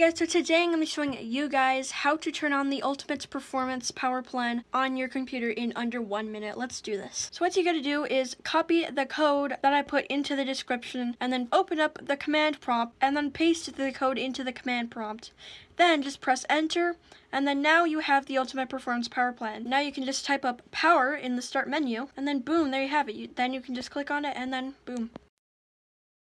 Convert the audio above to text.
guys, so today I'm going to be showing you guys how to turn on the Ultimate Performance Power Plan on your computer in under one minute. Let's do this. So what you got to do is copy the code that I put into the description and then open up the command prompt and then paste the code into the command prompt. Then just press enter and then now you have the Ultimate Performance Power Plan. Now you can just type up power in the start menu and then boom, there you have it. You, then you can just click on it and then boom.